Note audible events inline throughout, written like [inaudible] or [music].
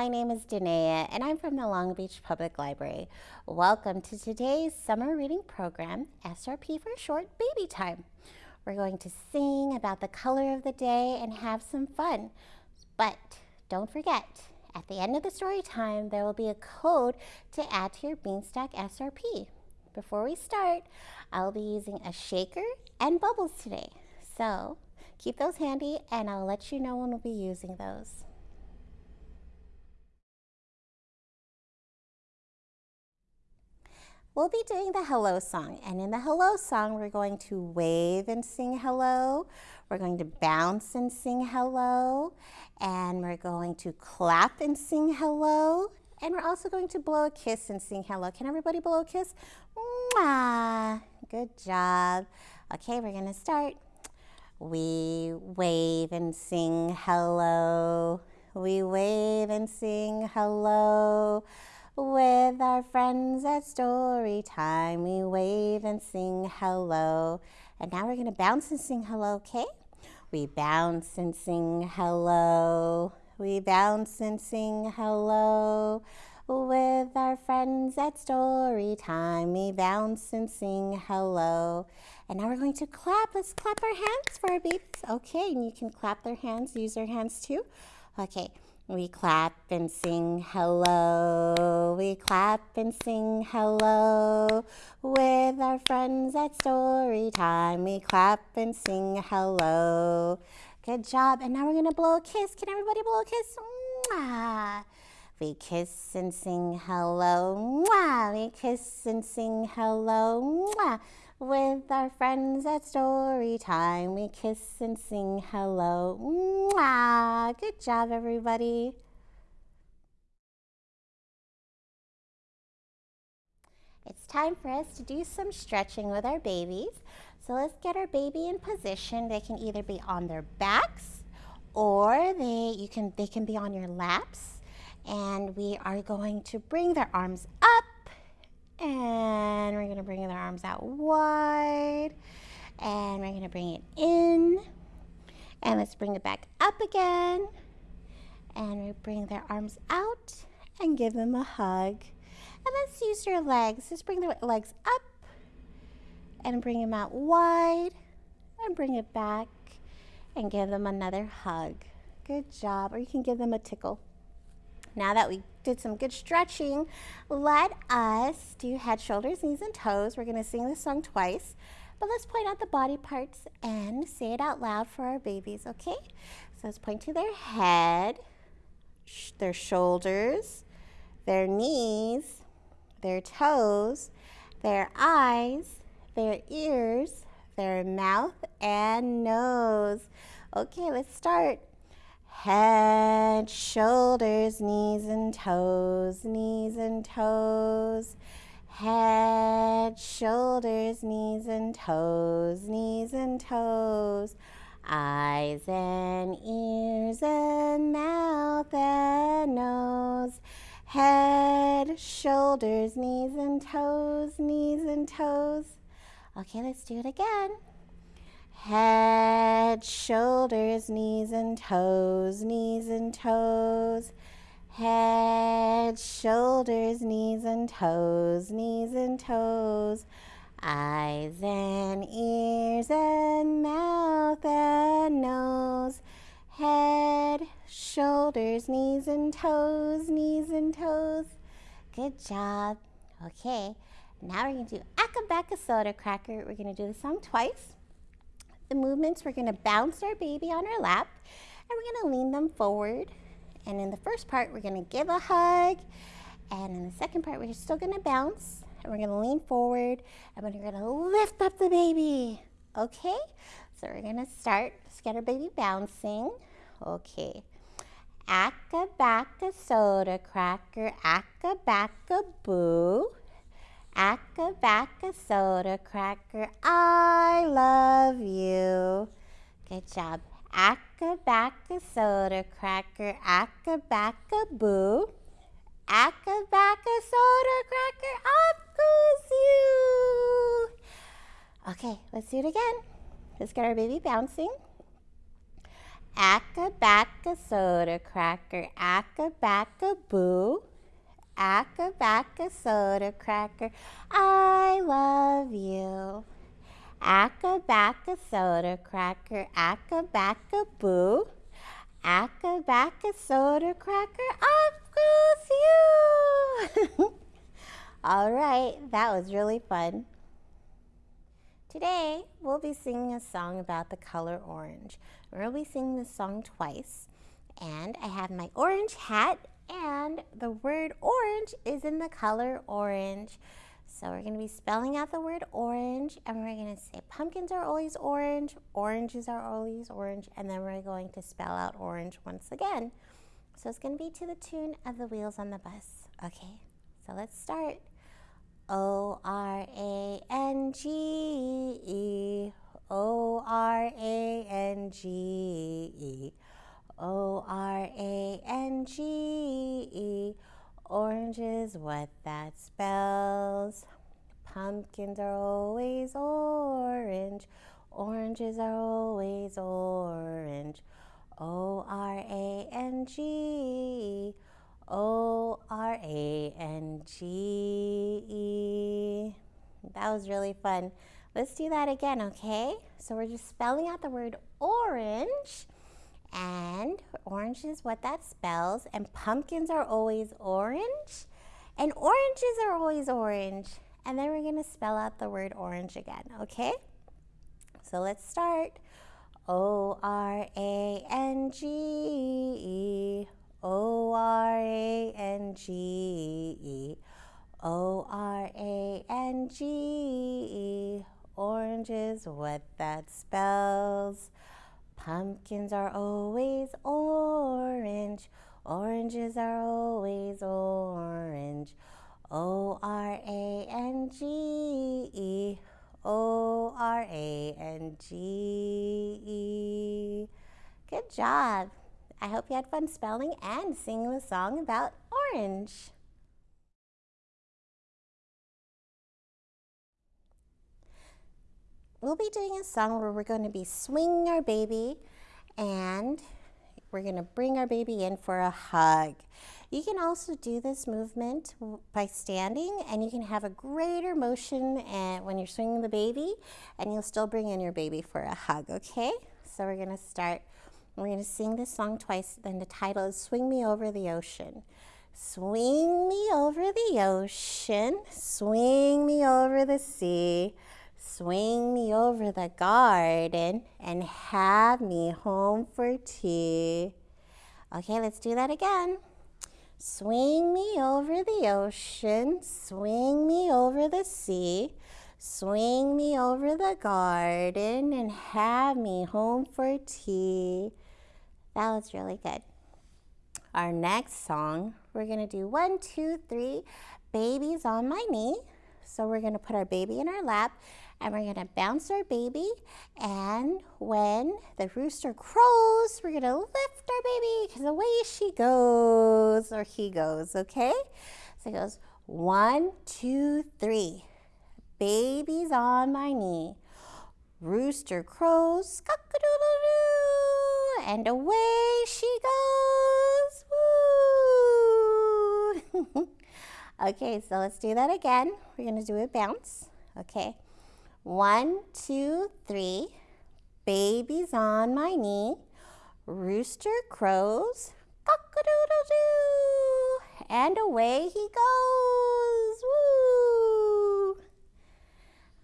my name is Danae and I'm from the Long Beach Public Library. Welcome to today's summer reading program, SRP for short, Baby Time. We're going to sing about the color of the day and have some fun. But don't forget, at the end of the story time, there will be a code to add to your Beanstack SRP. Before we start, I'll be using a shaker and bubbles today. So keep those handy and I'll let you know when we'll be using those. We'll be doing the hello song and in the hello song we're going to wave and sing hello. We're going to bounce and sing hello and we're going to clap and sing hello and we're also going to blow a kiss and sing hello. Can everybody blow a kiss? Mwah! Good job. Okay, we're going to start. We wave and sing hello. We wave and sing hello. With our friends at story time, we wave and sing hello. And now we're going to bounce and sing hello, okay? We bounce and sing hello. We bounce and sing hello. With our friends at story time, we bounce and sing hello. And now we're going to clap. Let's clap our hands for our babies. Okay, and you can clap their hands, use their hands too. Okay. We clap and sing hello. We clap and sing hello. With our friends at story time, we clap and sing hello. Good job. And now we're going to blow a kiss. Can everybody blow a kiss? Mwah. We kiss and sing hello. Mwah. We kiss and sing hello. Mwah. With our friends at story time, we kiss and sing hello. Mwah! Good job, everybody. It's time for us to do some stretching with our babies. So let's get our baby in position. They can either be on their backs or they, you can, they can be on your laps. And we are going to bring their arms up and we're gonna bring their arms out wide. And we're gonna bring it in. And let's bring it back up again. And we bring their arms out and give them a hug. And let's use their legs. Let's bring their legs up and bring them out wide and bring it back and give them another hug. Good job. Or you can give them a tickle. Now that we did some good stretching, let us do head, shoulders, knees, and toes. We're going to sing this song twice, but let's point out the body parts and say it out loud for our babies, okay? So let's point to their head, sh their shoulders, their knees, their toes, their eyes, their ears, their mouth, and nose. Okay, let's start. Head, shoulders, knees and toes, knees and toes. Head, shoulders, knees and toes, knees and toes. Eyes and ears and mouth and nose. Head, shoulders, knees and toes, knees and toes. Okay, let's do it again. Head, shoulders, knees and toes, knees and toes. Head, shoulders, knees and toes, knees and toes. Eyes and ears and mouth and nose. Head, shoulders, knees and toes, knees and toes. Good job. Okay, now we're going to do Acca Soda Cracker. We're going to do the song twice the movements, we're gonna bounce our baby on our lap and we're gonna lean them forward. And in the first part, we're gonna give a hug. And in the second part, we're still gonna bounce and we're gonna lean forward and we're gonna lift up the baby. Okay, so we're gonna start, let's get our baby bouncing. Okay, acca bacca soda cracker, acca bacca boo. Acca bacca soda cracker, I love you. Good job. Acca bacca soda cracker, acca bacca boo. Acca bacca soda cracker, up goes you. Okay, let's do it again. Let's get our baby bouncing. Acca-bacca soda cracker, acca-bacca boo. Acca-bacca soda cracker, I love you. Acca-bacca soda cracker, acca-bacca boo. Acca-bacca soda cracker, off goes you. [laughs] All right, that was really fun. Today, we'll be singing a song about the color orange. We'll be singing this song twice. And I have my orange hat and the word orange is in the color orange. So we're going to be spelling out the word orange and we're going to say pumpkins are always orange, oranges are always orange, and then we're going to spell out orange once again. So it's going to be to the tune of the wheels on the bus. Okay, so let's start. O R A N G E O R A N G E Orange is what that spells. Pumpkins are always orange. Oranges are always orange. O R A N G E O R A N G E. That was really fun. Let's do that again, okay? So we're just spelling out the word orange. And orange is what that spells. And pumpkins are always orange. And oranges are always orange. And then we're going to spell out the word orange again, okay? So let's start. O R A N G E. O R A N G E. O R A N G E. Orange is what that spells. Pumpkins are always orange. Oranges are always orange. O R A N G E. O R A N G E. Good job. I hope you had fun spelling and singing the song about orange. We'll be doing a song where we're going to be swinging our baby and we're going to bring our baby in for a hug. You can also do this movement by standing and you can have a greater motion eh, when you're swinging the baby and you'll still bring in your baby for a hug, okay? So we're going to start we're going to sing this song twice. Then the title is Swing Me Over the Ocean. Swing me over the ocean, swing me over the sea, swing me over the garden, and have me home for tea. Okay, let's do that again. Swing me over the ocean, swing me over the sea, swing me over the garden, and have me home for tea. That was really good. Our next song, we're to do one, two, three, babies on my knee. So we're to put our baby in our lap and we're to bounce our baby. And when the rooster crows, we're to lift our baby because away she goes or he goes, okay? So it goes one, two, three. Baby's on my knee. Rooster crows, cock-a-doodle-doo, and away she goes. Woo! [laughs] okay, so let's do that again. We're going to do a bounce. Okay. One, two, three. Baby's on my knee. Rooster crows, cock-a-doodle-doo, and away he goes. Woo!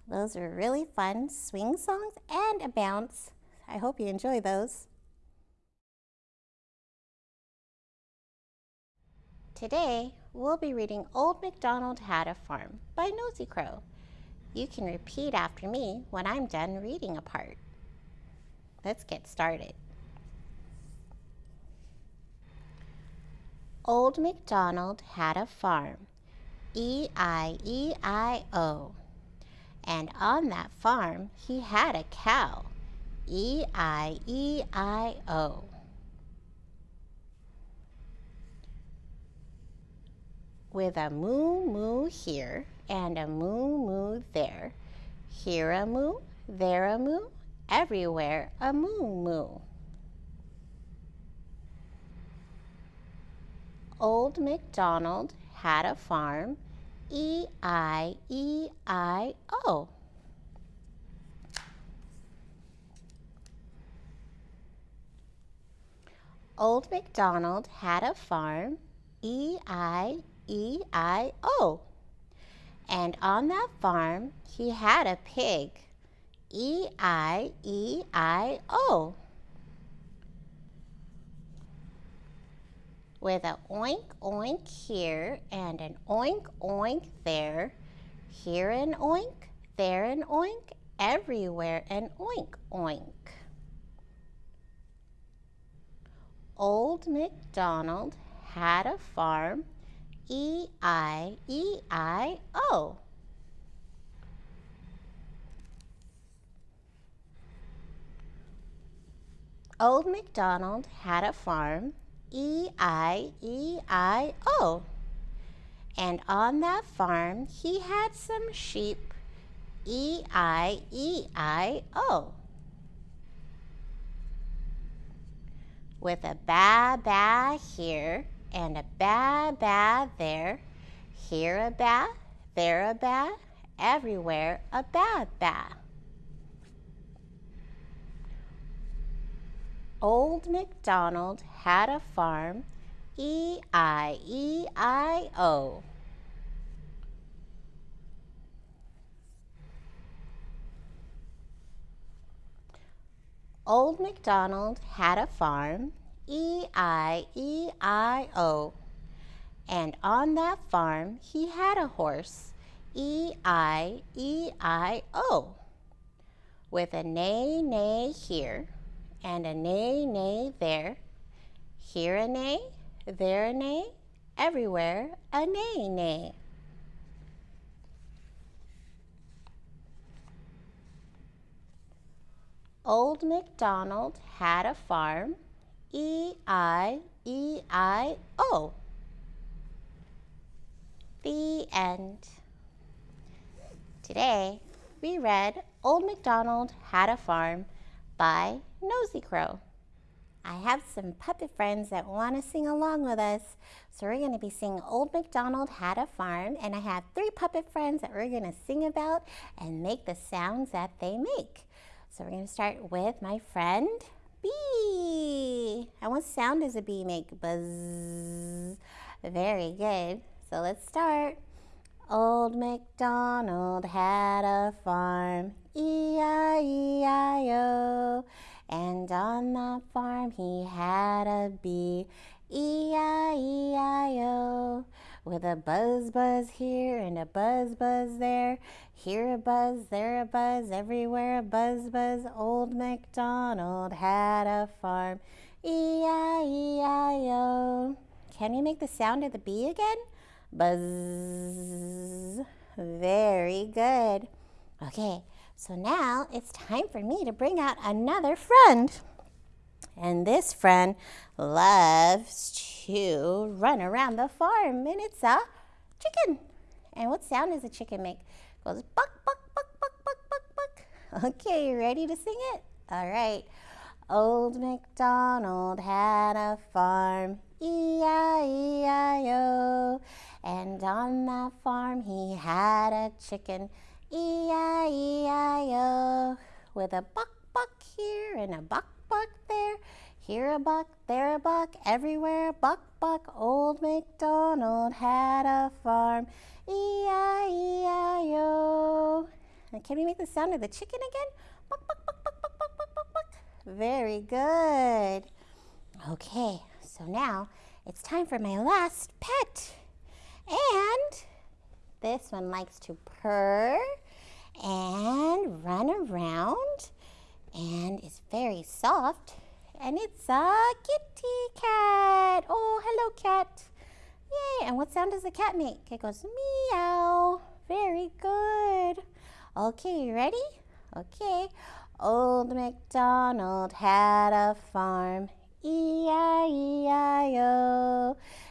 Those are really fun swing songs and a bounce. I hope you enjoy those. Today, we'll be reading Old MacDonald Had a Farm by Nosy Crow. You can repeat after me when I'm done reading a part. Let's get started. Old MacDonald had a farm, E-I-E-I-O. And on that farm he had a cow, E-I-E-I-O. with a moo moo here and a moo moo there. Here a moo, there a moo, everywhere a moo moo. Old MacDonald had a farm, E I E I O. Old MacDonald had a farm, E I E I O. And on that farm he had a pig. E I E I O. With an oink oink here and an oink oink there. Here an oink, there an oink, everywhere an oink oink. Old MacDonald had a farm. E I E I O. Old MacDonald had a farm. E I E I O. And on that farm he had some sheep. E I E I O. With a ba ba here and a ba ba there. Here a ba, there a ba, everywhere a ba ba. Old MacDonald had a farm, E I E I O. Old MacDonald had a farm, E I E I O. And on that farm he had a horse, E I E I O. With a neigh neigh here and a neigh neigh there. Here a neigh, there a neigh, everywhere a neigh neigh. Old MacDonald had a farm, E I E I O. The end. Today we read Old MacDonald Had a Farm by Nosy Crow. I have some puppet friends that want to sing along with us. So we're going to be singing Old MacDonald Had a Farm and I have three puppet friends that we're going to sing about and make the sounds that they make. So we're going to start with my friend bee. And what sound does a bee make? Buzz. Very good. So let's start. Old MacDonald had a farm, E-I-E-I-O. And on that farm he had a bee, E-I-E-I-O. With a buzz buzz here and a buzz buzz there. Here a buzz, there a buzz, everywhere a buzz buzz. Old MacDonald had a farm, E-I-E-I-O. Can you make the sound of the bee again? Buzz. Very good. Okay, so now it's time for me to bring out another friend. And this friend loves to run around the farm, and it's a chicken. And what sound does a chicken make? It goes buck, buck, buck, buck, buck, buck, buck. [laughs] Okay, you ready to sing it? All right. Old MacDonald had a farm, E-I-E-I-O. And on that farm he had a chicken, E-I-E-I-O. With a buck, buck here and a buck, buck there. Here a buck, there a buck, everywhere a buck, buck. Old MacDonald had a farm, E-I-E-I-O. And can we make the sound of the chicken again? Buck, buck, buck, buck, buck, buck, buck, buck, buck. Very good. Okay, so now it's time for my last pet. And this one likes to purr and run around and is very soft. And it's a kitty cat. Oh, hello, cat. Yay. And what sound does the cat make? It goes meow. Very good. Okay, you ready? Okay. Old MacDonald had a farm. E-I-E-I-O.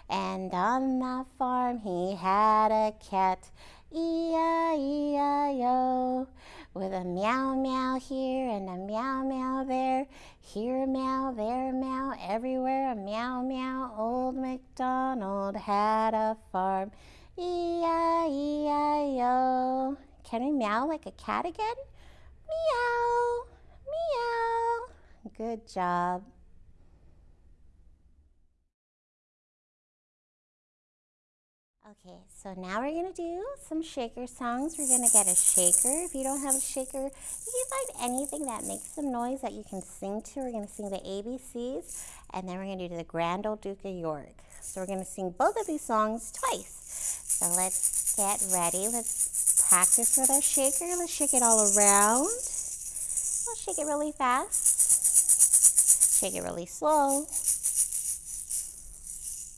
And on that farm he had a cat, E-I-E-I-O. With a meow meow here and a meow meow there. Here a meow, there a meow, everywhere a meow meow. Old MacDonald had a farm. E-I-E-I-O. Can we meow like a cat again? Meow, meow. Good job. So now we're going to do some shaker songs. We're going to get a shaker. If you don't have a shaker, you can find anything that makes some noise that you can sing to. We're going to sing the ABCs, and then we're going to do the Grand Old Duke of York. So we're going to sing both of these songs twice. So let's get ready. Let's practice with our shaker. Let's shake it all around. We'll shake it really fast. Shake it really slow.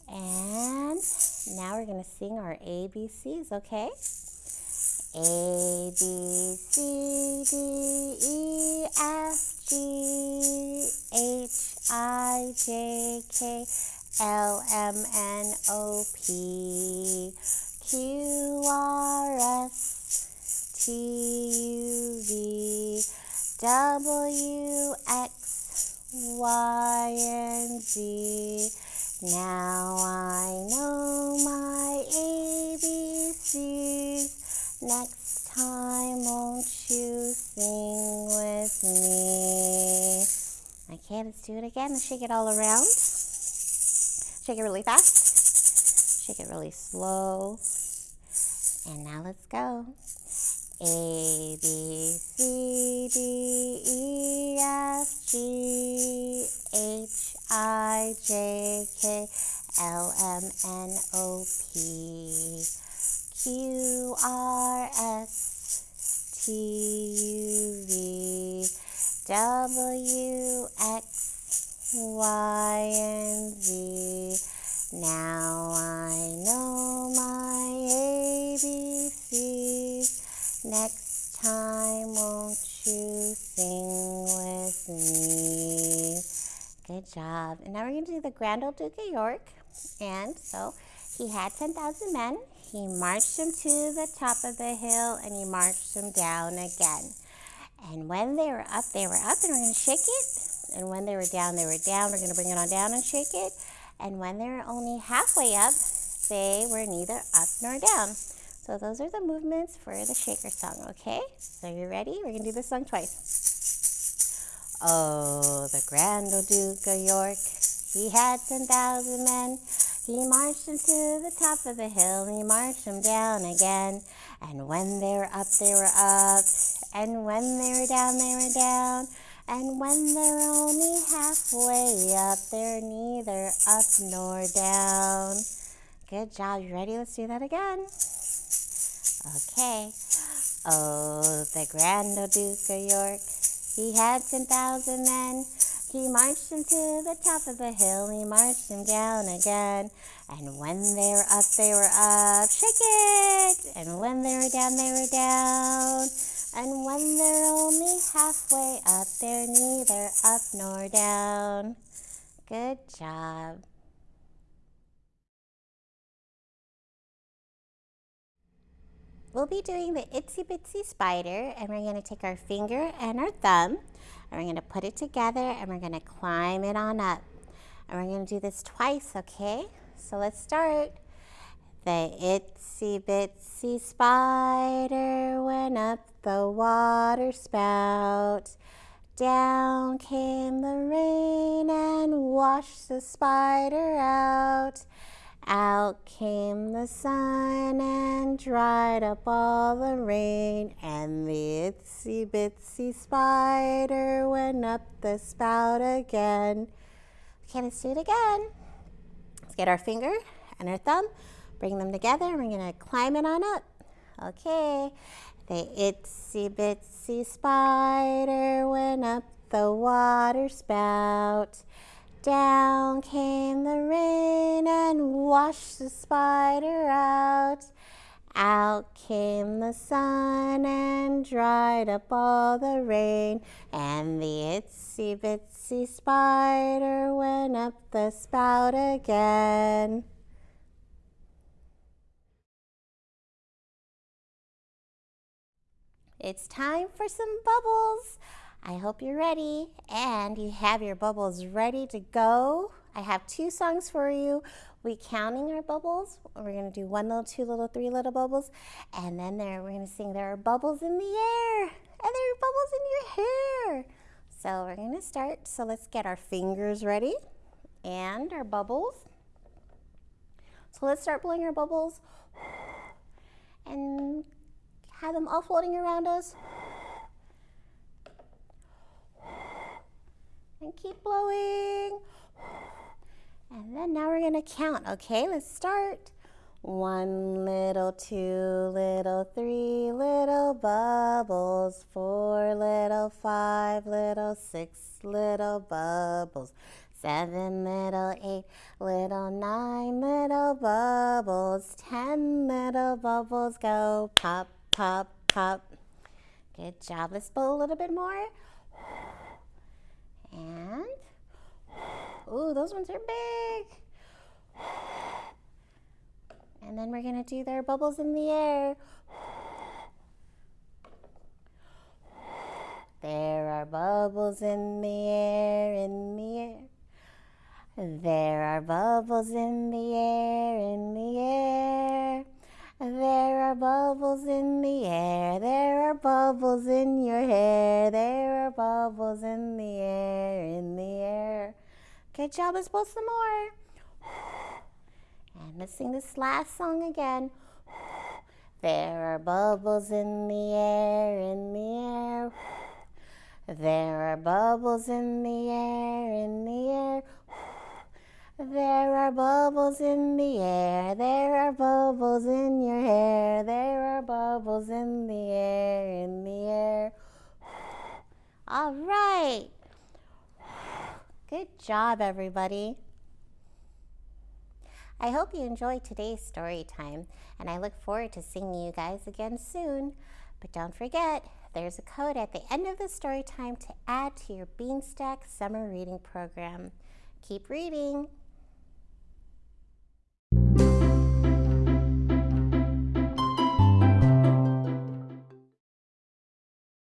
And now we're going to sing our ABCs, okay? A, B, C, D, E, F, G, H, I, J, K, L, M, N, O, P, Q, R, S, T, U, V, W, X, Y, and Z. Now I know my ABCs. Next time, won't you sing with me? Okay, let's do it again. Let's shake it all around. Shake it really fast. Shake it really slow. And now let's go. A, B, C, D, E, F, G, H, I, J, K, L, M, N, O, P, Q, R, S, T, U, V, W, X, Y, and Z. Now I know my ABCs. Next time, won't you sing with me? Good job. And now we're going to do the Grand Old Duke of York. And so he had 10,000 men. He marched them to the top of the hill and he marched them down again. And when they were up, they were up and we're going to shake it. And when they were down, they were down. We're going to bring it on down and shake it. And when they were only halfway up, they were neither up nor down. So those are the movements for the shaker song, okay? So you ready? We're going to do this song twice. Oh, the grand old Duke of York, he had 10,000 men. He marched them to the top of the hill, he marched them down again. And when they were up, they were up. And when they were down, they were down. And when they're only halfway up, they're neither up nor down. Good job. You ready? Let's do that again. Okay. Oh, the grand old Duke of York. He had 10,000 men. He marched them to the top of the hill. He marched them down again. And when they were up, they were up. Shake it! And when they were down, they were down. And when they're only halfway up, they're neither up nor down. Good job. We'll be doing the itsy bitsy spider and we're going to take our finger and our thumb and we're going to put it together and we're going to climb it on up. And we're going to do this twice, okay? So let's start. The itsy bitsy spider went up the water spout. Down came the rain and washed the spider out. Out came the sun and dried up all the rain, and the itsy bitsy spider went up the spout again. Okay, let's do it again. Let's get our finger and our thumb, bring them together, and we're gonna climb it on up. Okay, the itsy bitsy spider went up the water spout. Down came the rain and washed the spider out. Out came the sun and dried up all the rain, and the itsy bitsy spider went up the spout again. It's time for some bubbles. I hope you're ready and you have your bubbles ready to go. I have two songs for you. We counting our bubbles. We're gonna do one little, two little, three little bubbles, and then there we're gonna sing there are bubbles in the air, and there are bubbles in your hair. So we're gonna start. So let's get our fingers ready and our bubbles. So let's start blowing our bubbles [sighs] and have them all floating around us. And keep blowing. [sighs] And then now we're gonna count, okay? Let's start. One little, two little, three little bubbles, four little, five little, six little bubbles, seven little, eight little, nine little bubbles, ten little bubbles go pop, pop, pop. Good job. Let's blow a little bit more. [sighs] [sighs] And, ooh, those ones are big. And then we're gonna do their bubbles in the air. There are bubbles in the air, in the air. There are bubbles in the air, in the air. There are bubbles in the air. There are bubbles in your hair. There are bubbles in the air, in the air. Good job. Let's blow some more. And let's sing this last song again. There are bubbles in the air, in the air. There are bubbles in the air, in the air. There are bubbles in the air, there are bubbles in your hair, there are bubbles in the air, in the air. [sighs] All right. [sighs] Good job, everybody. I hope you enjoyed today's story time, and I look forward to seeing you guys again soon. But don't forget, there's a code at the end of the story time to add to your Beanstack summer reading program. Keep reading.